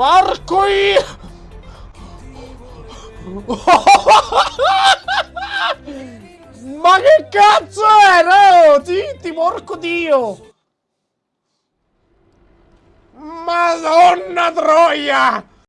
Porco io! Ma che cazzo era? Oh, Titi, porco dio! Madonna troia!